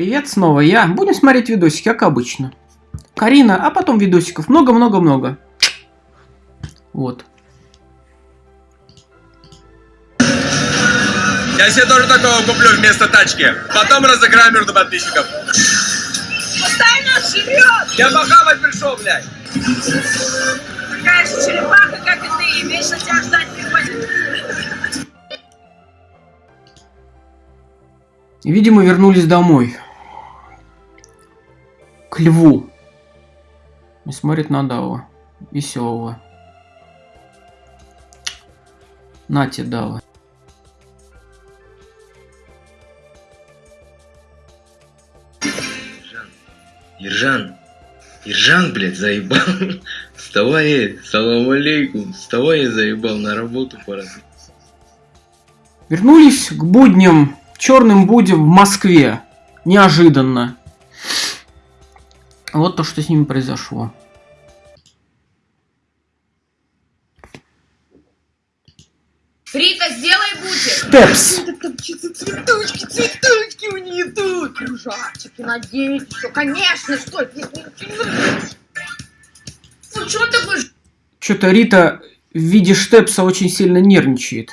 Привет, снова я. Будем смотреть видосики, как обычно. Карина, а потом видосиков много-много-много. Вот. Я себе тоже такого куплю вместо тачки. Потом разыграю между подписчиков. Постоянно живет! Я похавать пришел, блядь. Такая же черепаха, как и ты, и вечно тебя ждать приходит. Видимо, вернулись домой. К льву. И смотрит на Дава. Веселого. Нате, Дава. Ержан, Ержан, блядь, заебал. Вставай, салам алейкум. Вставай, заебал, на работу пора. Вернулись к будням, черным будням в Москве. Неожиданно. Вот то, что с ними произошло. Рита, сделай бутик! Степс. Цветочки, цветочки у нее тут! Кружавчики, надеюсь, что, конечно, что Ну, что будешь? Что-то Рита в виде Штепса очень сильно нервничает.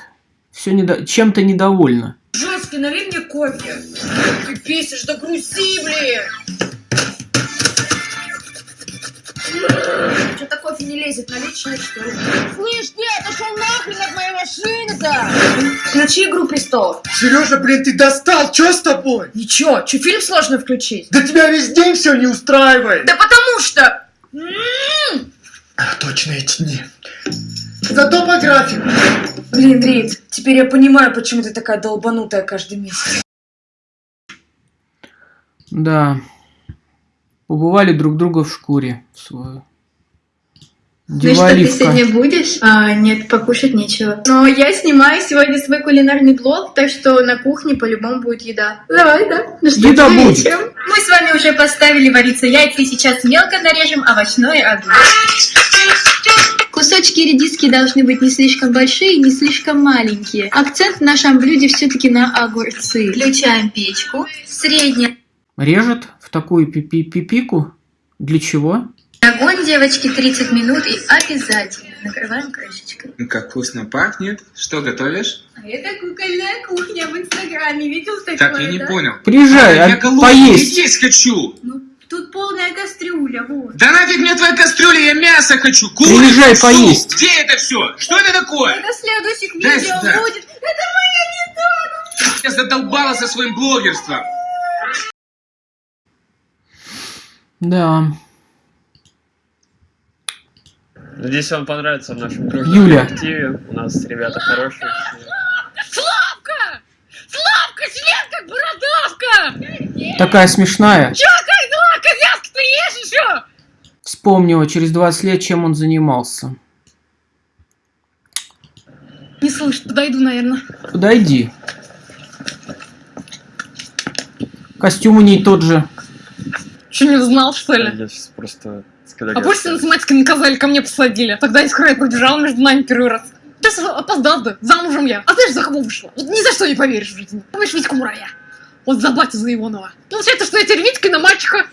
Все недо... чем-то недовольна. Жесткий, налей мне кофе. Ты бесишь, да грузи, блин! Что-то кофе не лезет, налить чай, что ли? Слышь, ты, отошел нахрен от моей машины-то! Включи «Игру престолов». Сережа, блин, ты достал, что с тобой? Ничего, что, фильм сложно включить? Да тебя весь день все не устраивает. Да потому что... М, А, точно эти дни. Зато по графику. Блин, Рит, теперь я понимаю, почему ты такая долбанутая каждый месяц. Да. Побывали друг друга в шкуре свою. Ну что, ты сегодня будешь? А, нет, покушать нечего. Но я снимаю сегодня свой кулинарный блог, так что на кухне по-любому будет еда. Давай, да? Ну что, Еда будет. вечером? Мы с вами уже поставили вариться яйца, и сейчас мелко нарежем овощной огурец. Кусочки редиски должны быть не слишком большие, не слишком маленькие. Акцент в нашем блюде все-таки на огурцы. Включаем печку. Средний Режет в такую пипи пипику. Для чего? огонь, девочки, 30 минут и обязательно накрываем крышечкой. Как вкусно пахнет. Что готовишь? А это кукольная кухня в Инстаграме. Видел такое, Так, я не да? понял. Приезжай, А, я а, голодный, поесть. есть хочу. Ну, тут полная кастрюля, вот. Да нафиг мне твоя кастрюля, я мясо хочу. Курицу. Приезжай, поесть. Где это все? Что это такое? Это следующих Дай видео сюда. будет. Это моя еда! Я задолбала со своим блогерством. Да. Надеюсь, вам понравится в нашем Юля. коллективе. У нас ребята хорошие. Славка! Славка, член как бородавка! Такая смешная. Чё, как дела? Коляски ты ешь еще? Вспомнила через 20 лет, чем он занимался. Не слышно, подойду, наверное. Подойди. Костюм у ней тот же. Что, не знал, что ли? Я сейчас просто... А после математики наказали, ко мне посадили. Тогда искра пробежала между нами первый раз. Сейчас опоздал, да, замужем я. А знаешь, за кого вышла? Вот ни за что не поверишь в жизни. Помнишь Витьку Мурая? Вот за батю за Иванова. Получается, что я теперь Витька на мальчика.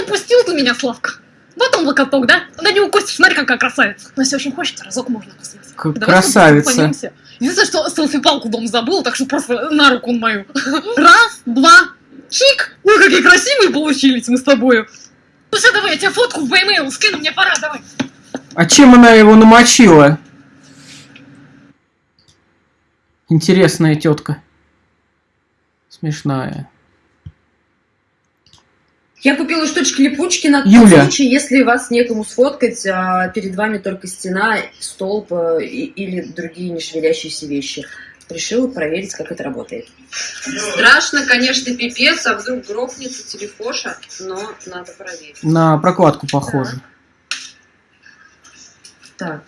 Упустил ты меня, Славка. Вот он локоток, да? На него Костя, смотри, какая красавица. Но если очень хочется, разок можно посмотреть. К- Давай красавица. Единственное, что селфи-палку дом забыл, так что просто на руку он мою. Раз, два, чик. Ой, какие красивые получились мы с тобою. Ну все, давай, я тебе фотку в e скину, мне пора, давай. А чем она его намочила? Интересная тетка. Смешная. Я купила штучки-липучки на тот Юля. случай, если вас некому сфоткать, а перед вами только стена, столб э, и- или другие нешевелящиеся вещи. Решила проверить, как это работает. Страшно, конечно, пипец, а вдруг грохнется телефоша, но надо проверить. На прокладку похоже. Так.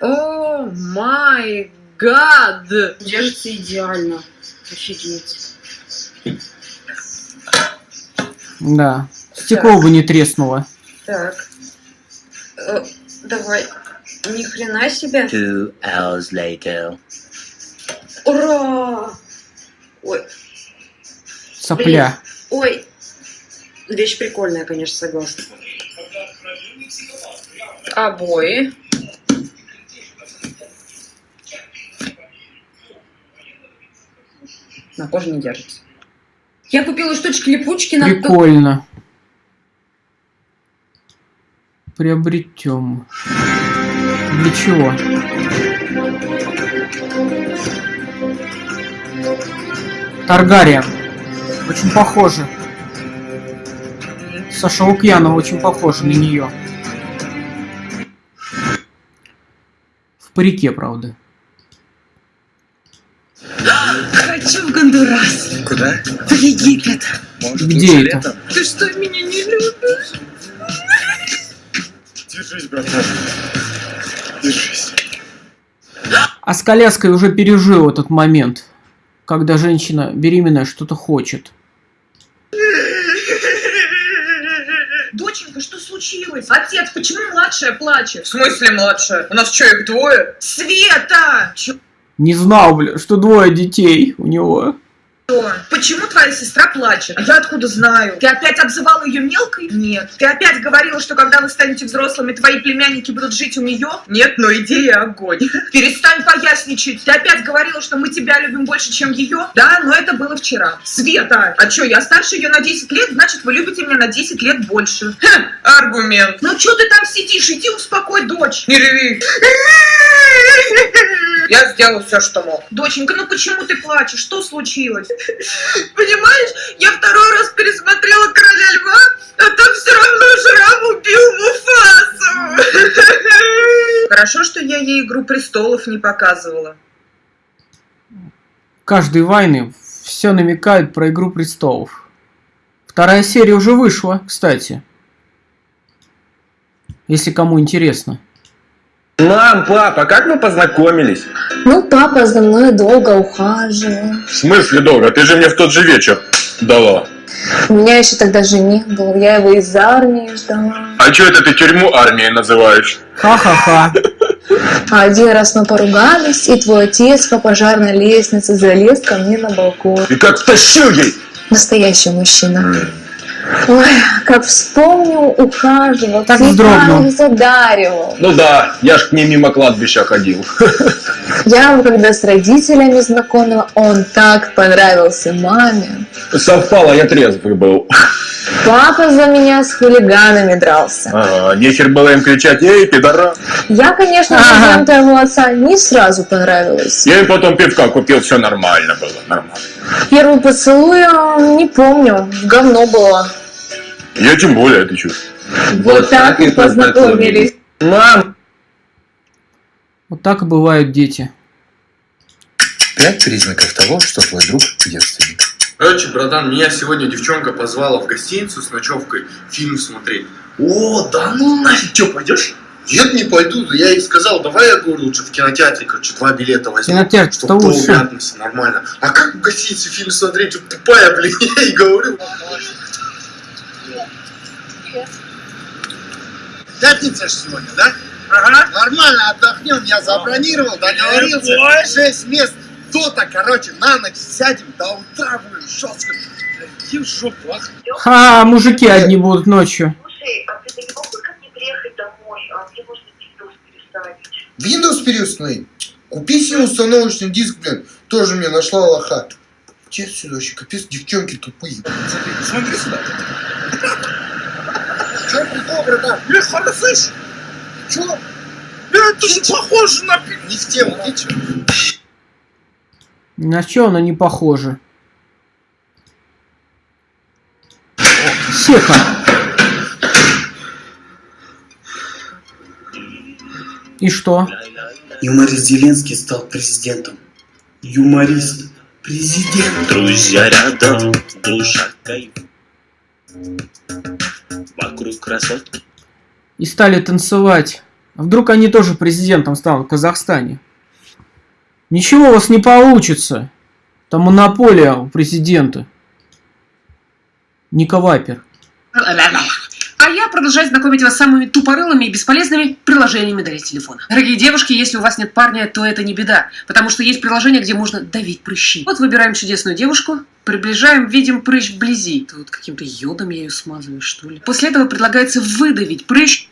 О май гад! Держится идеально. Офигеть. Да. Стекло бы не треснуло. Так. Э, давай. Ни хрена себе. Two hours later. Ура! Ой. Сопля. Ой, вещь прикольная, конечно, согласна. Обои. На коже не держится. Я купила штучки-липучки на... Прикольно. Приобретем. Для чего? Таргариен. Очень похоже. Саша Лукьянова очень похожа на нее. В парике, правда. Хочу в Гондурас. Куда? В Египет. Может, Где это? летом? Ты что, меня не любишь? Держись, братан. Держись. А с коляской уже пережил этот момент, когда женщина беременная что-то хочет. Доченька, что случилось? Отец, почему младшая плачет? В смысле младшая? У нас что, их двое? Света! Чё? Не знал, бля, что двое детей у него. Почему твоя сестра плачет? А я откуда знаю? Ты опять обзывала ее мелкой? Нет. Ты опять говорила, что когда вы станете взрослыми, твои племянники будут жить у нее? Нет, но идея огонь. Перестань поясничать. Ты опять говорила, что мы тебя любим больше, чем ее? Да, но это было вчера. Света! А что, я старше ее на 10 лет, значит, вы любите меня на 10 лет больше. Ха, аргумент. Ну что ты там сидишь? Иди успокой дочь. Не реви. Я сделал все, что мог. Доченька, ну почему ты плачешь? Что случилось? Понимаешь, я второй раз пересмотрела Короля Льва, а там все равно Шрам убил Муфасу. Хорошо, что я ей Игру Престолов не показывала. Каждый войны все намекает про Игру Престолов. Вторая серия уже вышла, кстати. Если кому интересно. Мам, папа, как мы познакомились? Ну, папа за мной долго ухаживал. В смысле долго? Ты же мне в тот же вечер дала. У меня еще тогда жених был, я его из армии ждала. А что это ты тюрьму армией называешь? Ха-ха-ха. А один раз мы поругались, и твой отец по пожарной лестнице залез ко мне на балкон. И как втащил ей? Настоящий мужчина. Ой, как вспомнил, ухаживал, Так вздрогнул. задаривал. Ну да, я ж к ней мимо кладбища ходил. Я когда с родителями знакомила, он так понравился маме. Совпало, я трезвый был. Папа за меня с хулиганами дрался. Ага, нехер было им кричать, эй, пидора. Я, конечно, Ага. твоего отца не сразу понравилась. Я им потом пивка купил, все нормально было, нормально. Первый поцелуй, а, не помню, говно было. Я тем более, ты чё? Вот так и познакомились. Мам! Вот так и бывают дети. Пять признаков того, что твой друг девственник. Короче, братан, меня сегодня девчонка позвала в гостиницу с ночевкой фильм смотреть. О, да ну нафиг, что, пойдешь? Нет, не пойду, я ей сказал, давай я говорю, лучше в кинотеатре, короче, два билета возьму. Кинотеатр, чтобы лучше. мятности, нормально. А как в гостинице фильм смотреть? Вот тупая, блин, я ей говорю. Пятница ж сегодня, да? Ага. Нормально отдохнем, я забронировал, договорился. Шесть мест. То-то, короче, на ночь сядем, до утра будем жестко. Иди в жопу, ах. Ха, мужики одни будут ночью. Слушай, а ты не мог бы ко мне приехать домой, а Windows переставить? Windows переустанови. Купи себе установочный диск, блин. Тоже мне нашла лоха. Че сюда вообще, капец, девчонки тупые. Смотри, смотри сюда. Че прикол, братан? Бля, слышь? Че? Бля, ты же похож на... Не в тему, ты че? На что она не похожа? Сеха. И что? Юморист Зеленский стал президентом. Юморист. Президент. Друзья рядом, душа кайф. Вокруг красотки. И стали танцевать. А вдруг они тоже президентом станут в Казахстане? Ничего у вас не получится. Там монополия у президента. Ника Вайпер. Я продолжаю знакомить вас с самыми тупорылыми и бесполезными приложениями для телефона. Дорогие девушки, если у вас нет парня, то это не беда, потому что есть приложение, где можно давить прыщи. Вот выбираем чудесную девушку, приближаем, видим прыщ вблизи. Тут каким-то йодом я ее смазываю, что ли. После этого предлагается выдавить прыщ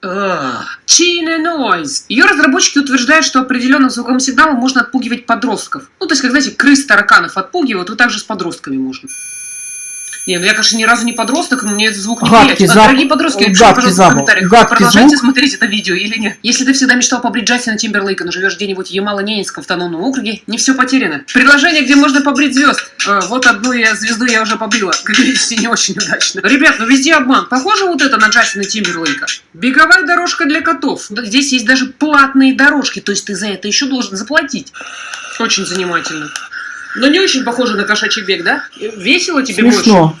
China Noise. Ее разработчики утверждают, что определенным звуковым сигналом можно отпугивать подростков. Ну, то есть, как, знаете, крыс тараканов отпугивают, вот так же с подростками можно. Не, ну я, конечно, ни разу не подросток, но мне этот звук не Гадкий приятен. запах. Дорогие подростки, Гадкий напишите, пожалуйста, в запах. комментариях, Гадкий продолжайте звук. смотреть это видео или нет. Если ты всегда мечтал побрить Джастина Тимберлейка, но живешь где-нибудь в Ямало-Ненецком автономном округе, не все потеряно. Предложение, где можно побрить звезд. Э, вот одну я, звезду я уже побрила. Как видите, не очень удачно. Ребят, ну везде обман. Похоже вот это на Джастина Тимберлейка? Беговая дорожка для котов. Здесь есть даже платные дорожки, то есть ты за это еще должен заплатить. Очень занимательно. Но не очень похоже на кошачий бег, да? Весело тебе больше? Смешно.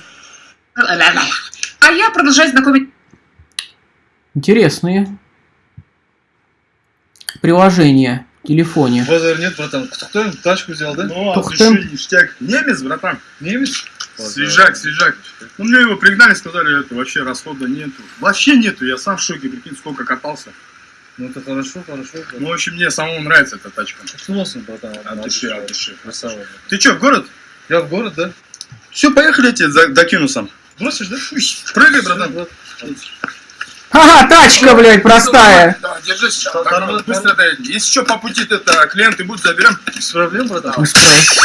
А я продолжаю знакомить Интересные. Приложения в телефоне. Базар нет, братан. Кто, тачку взял, да? Ну, а ты ништяк. Немец, братан. Немец? Свежак, свежак. Ну, мне его пригнали, сказали, это вообще расхода нету. Вообще нету, я сам в шоке, прикинь, сколько катался. Ну это хорошо, хорошо. Ну, в общем, мне самому нравится эта тачка. Носом, братан? От души, от души. Красава. Ты что, в город? Я в город, да? Все, поехали, я тебе за- докину сам. Бросишь, да? Прыгай, братан. Ага, тачка, блядь, простая. Да, держись сейчас. Так, вот, быстро доедем. Если что, по пути это клиенты будут, заберем. Без проблем, братан. Не справился.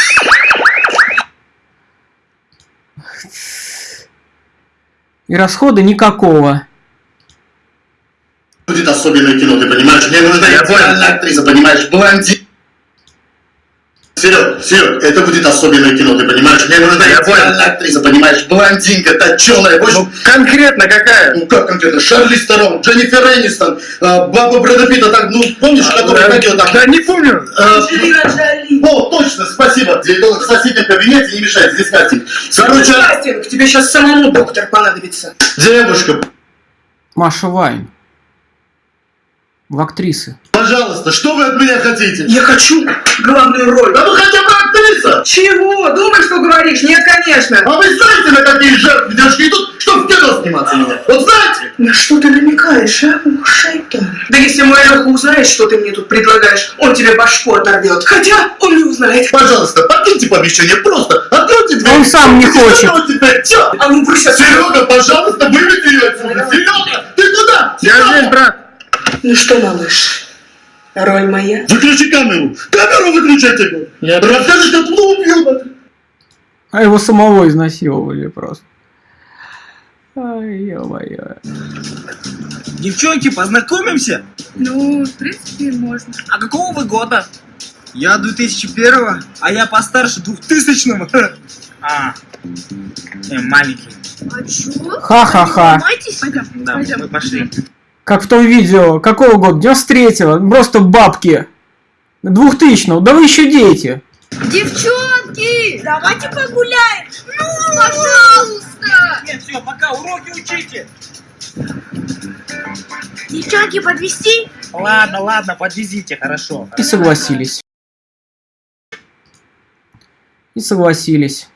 И расхода никакого. Будет особенное кино, ты понимаешь? Мне нужна идеальная актриса, понимаешь? Блондин. Серег, Серег, это будет особенное кино, ты понимаешь? Мне нужна идеальная актриса, понимаешь? Блондинка, точеная, в общем... конкретно какая? Ну как конкретно? Шарли Стерон, Дженнифер Энистон, а, баба Брэда Питта, так, ну помнишь, которая ходила там? Да не помню. А, О, точно, спасибо. Диетолог в соседнем кабинете, не мешай, здесь кастинг. Короче, Кастинг, тебе сейчас самому доктор понадобится. девушка, Маша Вайн. В актрисы. пожалуйста, что вы от меня хотите? Я хочу главную роль. Да ну хотя бы актриса! Чего? Думаешь, что говоришь? Нет, конечно. А вы знаете, на какие жертвы девушки идут, чтобы в кино сниматься надо? Вот знаете? На что ты намекаешь, а? Шайтан. Да если мой Леха узнает, что ты мне тут предлагаешь, он тебе башку оторвет. Хотя он не узнает. Пожалуйста, покиньте помещение, просто откройте дверь. Он сам не хочет. Чё? А ну брысь. Серега, пожалуйста, выведи ее отсюда. Серега, ты куда? Я здесь, брат. Ну что, малыш, роль моя? Выключи камеру. Камеру выключайте. Расскажешь, как ну убью. А его самого изнасиловали просто. Ай, ё-моё. Девчонки, познакомимся? Ну, в принципе, можно. А какого вы года? Я 2001, а я постарше 2000 А, э, маленький. А чё? Ха-ха-ха. Да, пойдем. мы пошли. Как в том видео. Какого года? 93-го. Просто бабки. 2000-го. Да вы еще дети. Девчонки, давайте погуляем. Ну, пожалуйста. Нет, все, пока, уроки учите. Девчонки, подвести? Ладно, ладно, подвезите, хорошо. И согласились. И согласились.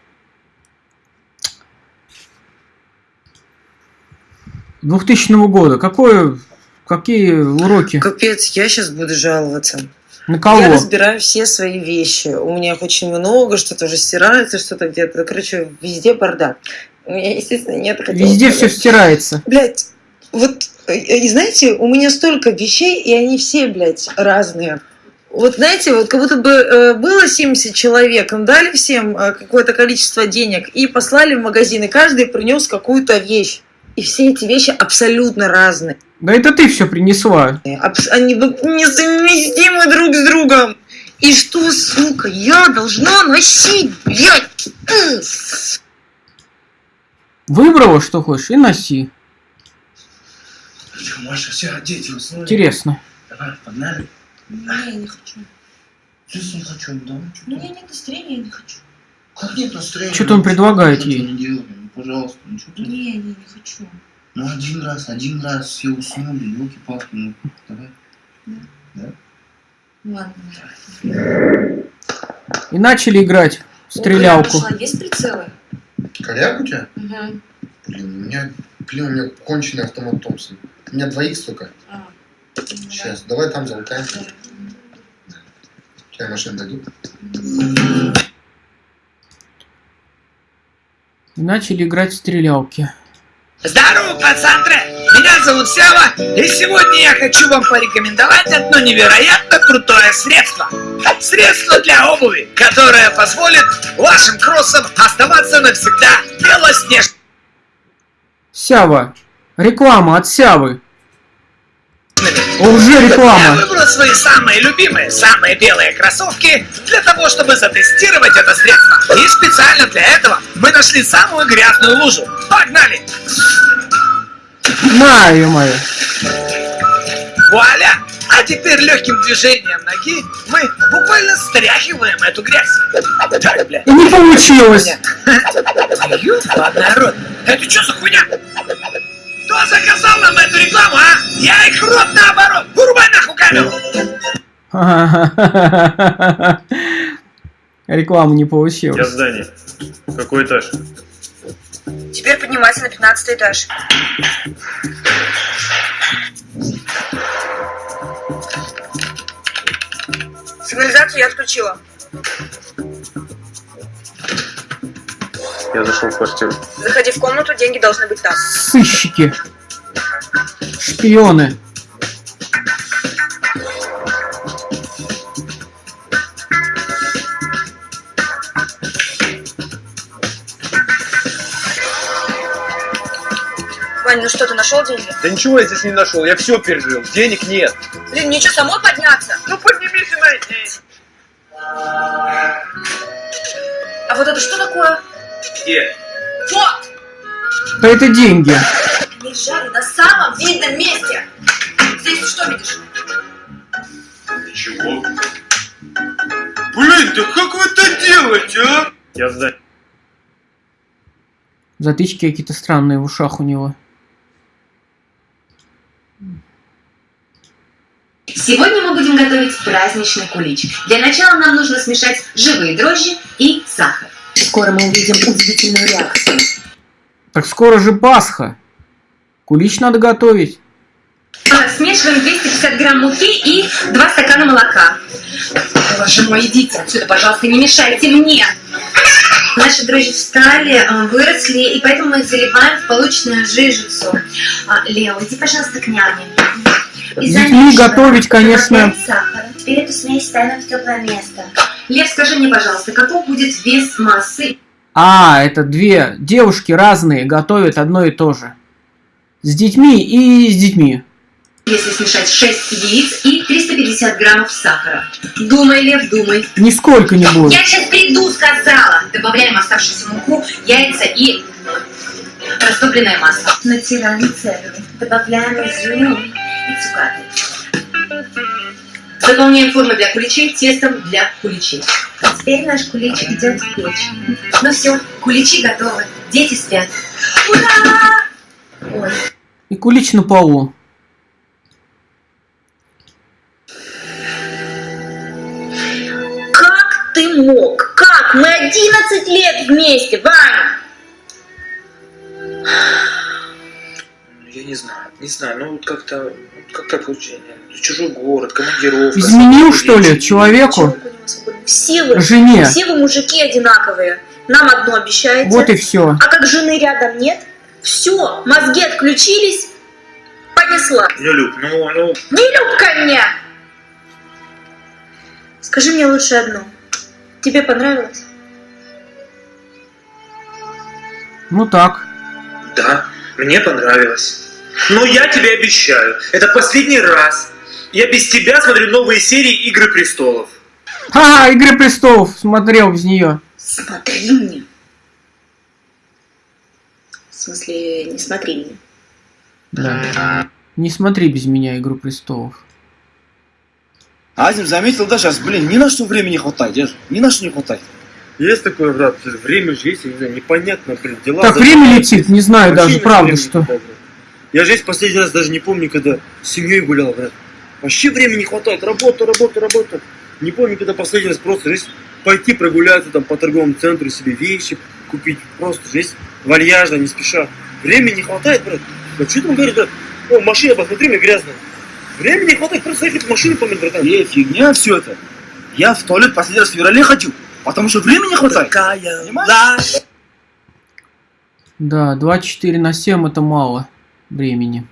2000 года. Какое, какие уроки? Капец, я сейчас буду жаловаться. На кого? Я разбираю все свои вещи. У меня их очень много, что-то уже стирается, что-то где-то. Короче, везде бардак. У меня, естественно, нет Везде все стирается. Блять, вот, э, э, знаете, у меня столько вещей, и они все, блядь, разные. Вот знаете, вот как будто бы э, было 70 человек, им дали всем э, какое-то количество денег и послали в магазин, и каждый принес какую-то вещь. И все эти вещи абсолютно разные. Да это ты все принесла. Абс- Они несовместимы друг с другом. И что, сука, я должна носить, блядь? Выбрала, что хочешь, и носи. Чё, Маша, все, уснули? Интересно. Давай, погнали. Не, я не хочу. Чё не хочу, да? Ну, я нет настроения, я не хочу. Как нет настроения? Что-то он предлагает ей. Ну, пожалуйста, ну что ты? Не, не, не хочу. Ну один раз, один раз все уснули, елки-палки, ну давай. Да? Ладно. И начали играть в стрелялку. Пошла, есть прицелы? Коляк у тебя? Угу. Блин, у меня Блин, у меня конченый автомат Томпсон. У меня 2х только. Сейчас, давай там залутаем. Тебе машину дадут? И начали играть в стрелялки. Здорово, пацантры! Меня зовут Сева, и сегодня я хочу вам порекомендовать одно невероятно крутое средство. Средство для обуви, которое позволит вашим кроссам оставаться навсегда белоснежными. Сява. Реклама от Сявы. Уже реклама. Я выбрал свои самые любимые, самые белые кроссовки для того, чтобы затестировать это средство. И специально для этого мы нашли самую грязную лужу. Погнали! На, ё-моё. Вуаля! А теперь легким движением ноги мы буквально стряхиваем эту грязь. Так, бля. Не получилось. Ёбаный народ! Это что за хуйня? Заказал нам эту рекламу, а? Я их рот наоборот! Вырубай нахуй камеру! Реклама не Я в здании. Какой этаж? Теперь поднимайся на 15 этаж. Сигнализацию я отключила. Я зашел в квартиру. Заходи в комнату, деньги должны быть там. Сыщики. Шпионы. Вань, ну что, ты нашел деньги? Да ничего я здесь не нашел, я все пережил. Денег нет. Блин, мне что, самой подняться? Ну поднимись и найди! А вот это что такое? Где? Вот! Да это деньги. Лежали на самом видном месте. Здесь ты что видишь? Ничего. Блин, да как вы это делаете, а? Я здании. Затычки какие-то странные в ушах у него. Сегодня мы будем готовить праздничный кулич. Для начала нам нужно смешать живые дрожжи и сахар. Скоро мы увидим удивительную реакцию. Так скоро же Пасха. Кулич надо готовить. Смешиваем 250 грамм муки и 2 стакана молока. Боже мой, идите отсюда, пожалуйста, не мешайте мне. Наши дрожжи встали, э, выросли, и поэтому мы их заливаем в полученную жижицу. А, Лео, иди, пожалуйста, к няне. И замешиваем. готовить, конечно. Сахар. Теперь эту смесь ставим в теплое место. Лев, скажи мне, пожалуйста, каков будет вес массы? А, это две девушки разные готовят одно и то же. С детьми и с детьми. Если смешать 6 яиц и 350 граммов сахара. Думай, Лев, думай. Нисколько не будет. Я сейчас приду, сказала. Добавляем оставшуюся муку, яйца и растопленное масло. Натираем цедру. Добавляем изюм и цукаты. Заполняем формы для куличей тестом для куличей. А теперь наш кулич идет в печь. Ну все, куличи готовы. Дети спят. Ура! Ой. И кулич на полу. Как ты мог? Как? Мы 11 лет вместе, Ваня! Я не знаю, не знаю, ну вот как-то, как так получилось? Чужой город, командировка. Изменил, что ли, человеку? Все вы, Жене. все вы мужики одинаковые. Нам одно обещаете. Вот и все. А как жены рядом нет, все, мозги отключились, понесла. Не Люб, ну, ну, Не люб ко мне! Скажи мне лучше одно. Тебе понравилось? Ну так. да, мне понравилось. Но я тебе обещаю, это последний раз. Я без тебя смотрю новые серии Игры Престолов. А, Игры престолов смотрел без нее. Смотри мне. В смысле, не смотри мне. Да. Не смотри без меня Игру престолов. Азим заметил, да, сейчас, блин, ни на что времени не хватает, держи, ни на что не хватает. Есть такое, брат, время же есть, я не знаю, непонятно, блин, дела... Так время летит, не знаю Вообще даже, правда, что. хватает. Я же здесь последний раз даже не помню, когда с семьей гулял, брат. Вообще времени не хватает, работа, работа, работа. Не помню, когда последний раз просто здесь пойти прогуляться там по торговому центру, себе вещи купить. Просто здесь вальяжно, не спеша. Времени не хватает, брат. Да что там говорит, брат? О, машина, посмотри, мне грязная. Времени не хватает, просто заехать в машину помыть, братан. Эй, фигня все это. Я в туалет последний раз в феврале ходил, потому что времени не хватает. Понимаешь? Да, 24 на 7 это мало времени.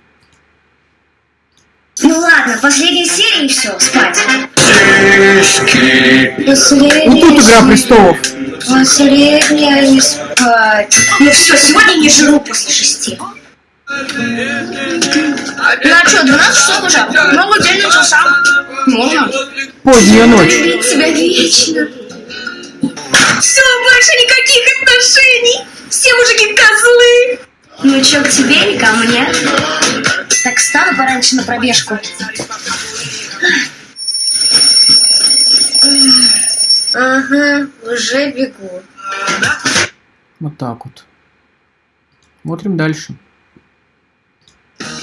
Ну ладно, последняя серия и все, спать. Ну тут Игра Престолов. Последняя и спать. Ну все, сегодня не жру после шести. Ну а что, 12 часов уже? Могу день начался. Можно. Поздняя ночь. Любить тебя вечно. Все, больше никаких отношений. Все мужики козлы. Ну чё, к тебе или ко мне? Так встану пораньше на пробежку. Ага, уже бегу. Вот так вот. Смотрим дальше.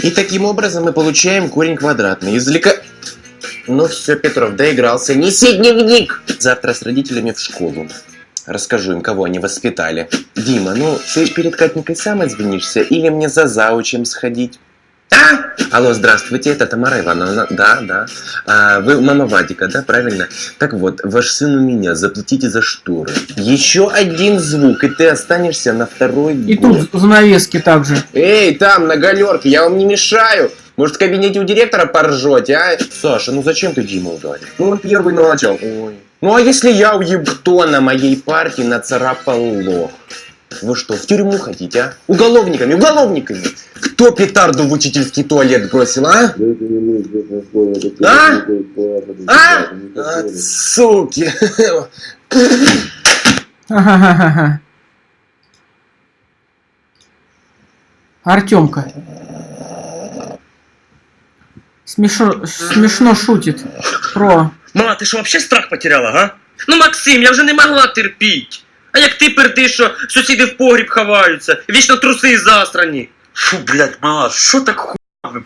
И таким образом мы получаем корень квадратный. Извлека... Ну все, Петров, доигрался. Неси дневник! Завтра с родителями в школу. Расскажу им, кого они воспитали. Дима, ну ты перед Катникой сам извинишься или мне за заучем сходить? А? Алло, здравствуйте, это Тамара Ивановна. Да, да. А, вы мама Вадика, да, правильно? Так вот, ваш сын у меня, заплатите за шторы. Еще один звук, и ты останешься на второй И год. тут занавески также. Эй, там, на галерке, я вам не мешаю. Может, в кабинете у директора поржете, а? Саша, ну зачем ты Диму ударил? Ну, он первый начал. Ой. Ну, а если я уеб... Кто на моей партии нацарапал лох? Вы что, в тюрьму хотите, а? Уголовниками, уголовниками! Кто петарду в учительский туалет бросил, а? А? А? А, суки! Артемка. Смешно, смешно шутит про... Мама, ти що вообще страх потеряла, га? Ну, Максим, я вже не могла терпіть. А як ти пердиш, що сусіди в погріб ховаються, вічно труси застрані. Фу, блядь, мала, що так хуй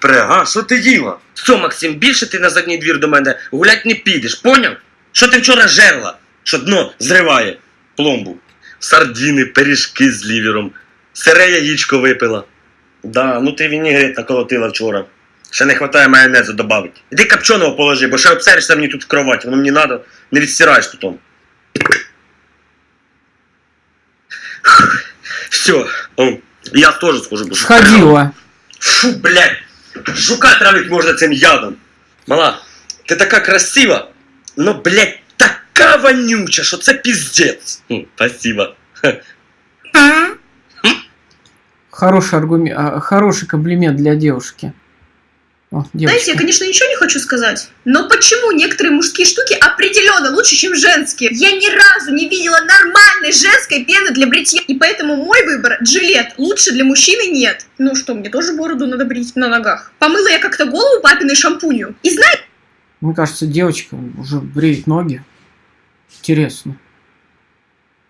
пре, га? Що ти їла? Все, Максим, більше ти на задній двір до мене гулять не підеш, поняв? Що ти вчора жерла? Що дно зриває пломбу. Сардіни, пиріжки з лівером, сире яєчко випила. Да, ну ти вінігрет наколотила вчора. Ще не хватає майонезу добавить. Іди копченого положи, бо ще обсеришся мені тут в кроваті, воно мені надо, не відстираєш потом. Все, я тоже схожу. Сходила. Фу, блядь, жука травить можна цим ядом. Мала, ти така красива, но, блядь, така вонюча, що це піздець. Хм, Спасибо. Хороший аргумент, а, хороший комплимент для девушки. О, Знаете, я, конечно, ничего не хочу сказать, но почему некоторые мужские штуки определенно лучше, чем женские? Я ни разу не видела нормальной женской пены для бритья, и поэтому мой выбор – джилет. Лучше для мужчины нет. Ну что, мне тоже бороду надо брить на ногах. Помыла я как-то голову папиной шампунью. И знаете, Мне кажется, девочка уже бреет ноги. Интересно.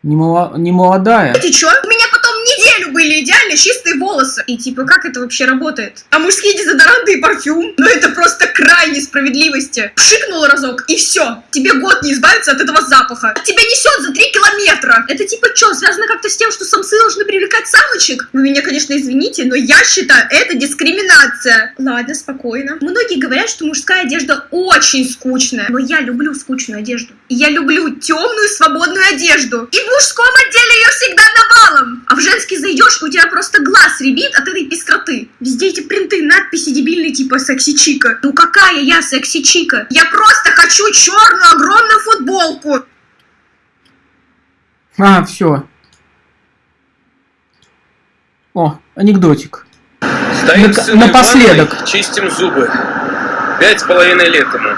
Не, мало- не молодая. что? У меня потом неделю были идеально чистые волосы. И типа, как это вообще работает? А мужские дезодоранты и парфюм? Ну это просто край несправедливости. Пшикнул разок, и все. Тебе год не избавиться от этого запаха. Тебя несет за три километра. Это типа что, связано как-то с тем, что самцы должны привлекать самочек? Вы меня, конечно, извините, но я считаю, это дискриминация. Ладно, спокойно. Многие говорят, что мужская одежда очень скучная. Но я люблю скучную одежду. Я люблю темную свободную одежду. И в мужском отделе ее всегда навалом. А в женский зайдешь, у тебя просто глаз ребит от этой пестроты. Везде эти принты, надписи дебильные типа секси-чика. Ну какая я секси-чика? Я просто хочу черную огромную футболку. А, все. О, анекдотик. Стоим в напоследок. ванной, чистим зубы. Пять с половиной лет ему.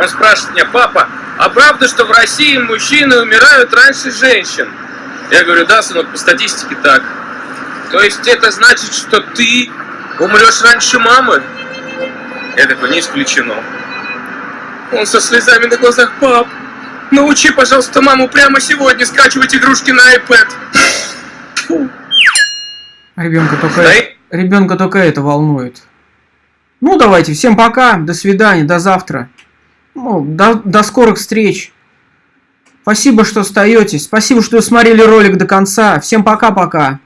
Он спрашивает меня, папа, а правда, что в России мужчины умирают раньше женщин? Я говорю, да, сынок, по статистике так. То есть это значит, что ты умрешь раньше мамы? Я такой, не исключено. Он со слезами на глазах, пап, научи, пожалуйста, маму прямо сегодня скачивать игрушки на iPad. Ребенка только, ребенка только это волнует. Ну, давайте, всем пока, до свидания, до завтра. Ну, до, до скорых встреч. Спасибо, что остаетесь. Спасибо, что смотрели ролик до конца. Всем пока-пока.